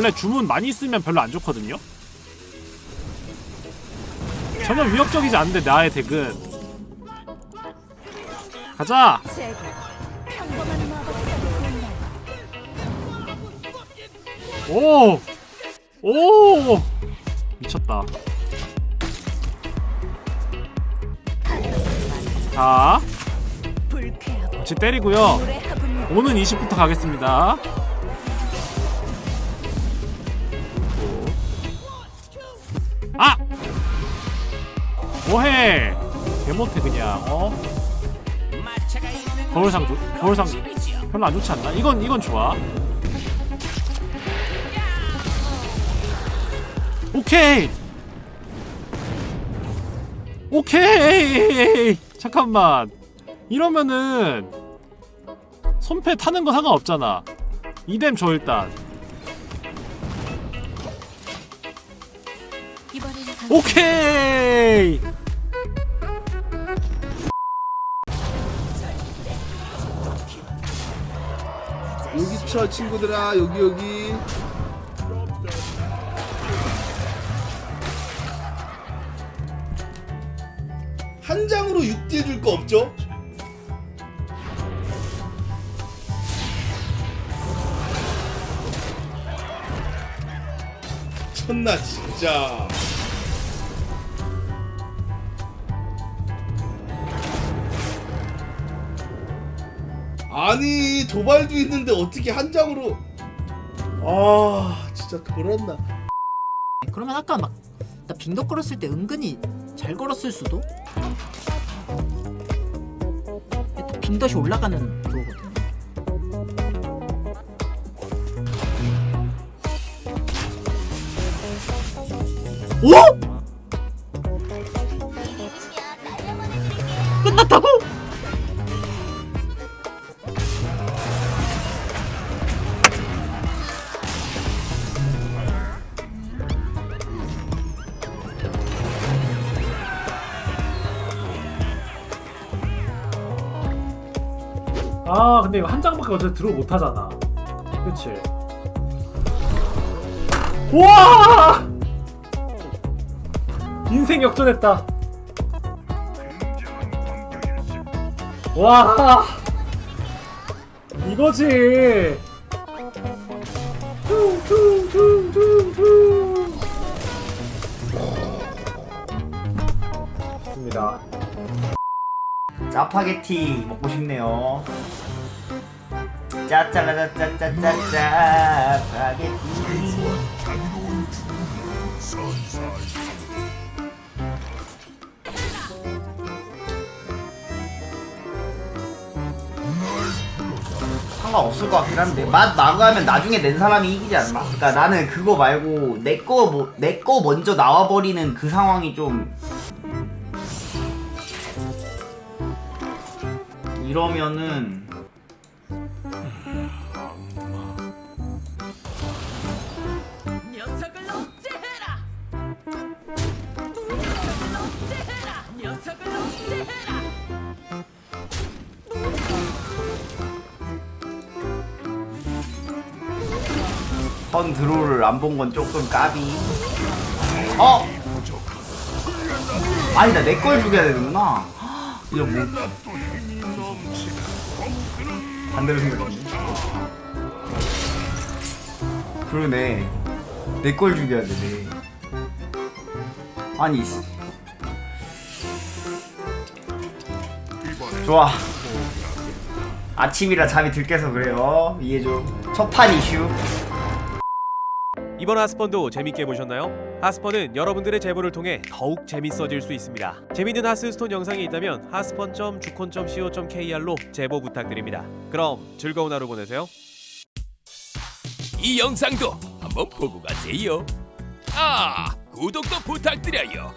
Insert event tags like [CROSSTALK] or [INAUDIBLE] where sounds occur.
원래 주문 많이 쓰면 별로 안 좋거든요 전혀 위협적이지 않은데 나의 덱은 가자 오! 오! 미쳤다. 자, 같이 때리고요. 오는 20부터 가겠습니다. 뭐해? 개못해 그냥 어? 거울상 조, 거울상 별로 안 좋지 않나? 이건 이건 좋아. 오케이. 오케이. 잠깐만. 이러면은 손패 타는 거 상관없잖아. 이뎀 줘 일단. 오케이. 여기 쳐 친구들아. 여기 여기. 한 장으로 6D 해줄 거 없죠? 천나 진짜 아니 도발도 있는데 어떻게 한 장으로 아 진짜 돌았나 그러면 아까 막 나 빙덕 걸었을 때 은근히 잘 걸었을 수도? 빙덕이 올라가는 그거거든 오? 아 근데 이거 한 장밖에 어차피 들어 못하잖아. 그치? 우와! 인생 역전했다. 와! 이거지 짜파게티 먹고 싶네요. 짜짜라짜짜짜짜 짜 파게티. 상관없을 것 같긴 한데 맛 나가면 나중에 낸 사람이 이기지 않나? 그러니까 나는 그거 말고 내거내 거 먼저 나와버리는 그 상황이 좀 이러면은! 턴 드로우를 안 본 건 조금 까비 어? 아니다 내 걸 죽여야 되는구나 [GASPS] 이거 뭐 반대로 생각했네 그러네. 내 걸 죽여야 되네. 아니 씨. 좋아. 아침이라 잠이 들 깨서 그래요. 이해줘 첫판 이슈 이번 하스펀도 재밌게 보셨나요? 하스펀은 여러분들의 제보를 통해 더욱 재밌어질 수 있습니다. 재밌는 하스스톤 영상이 있다면 하스펀.주콘.co.kr로 제보 부탁드립니다. 그럼 즐거운 하루 보내세요. 이 영상도 한번 보고 가세요. 아, 구독도 부탁드려요.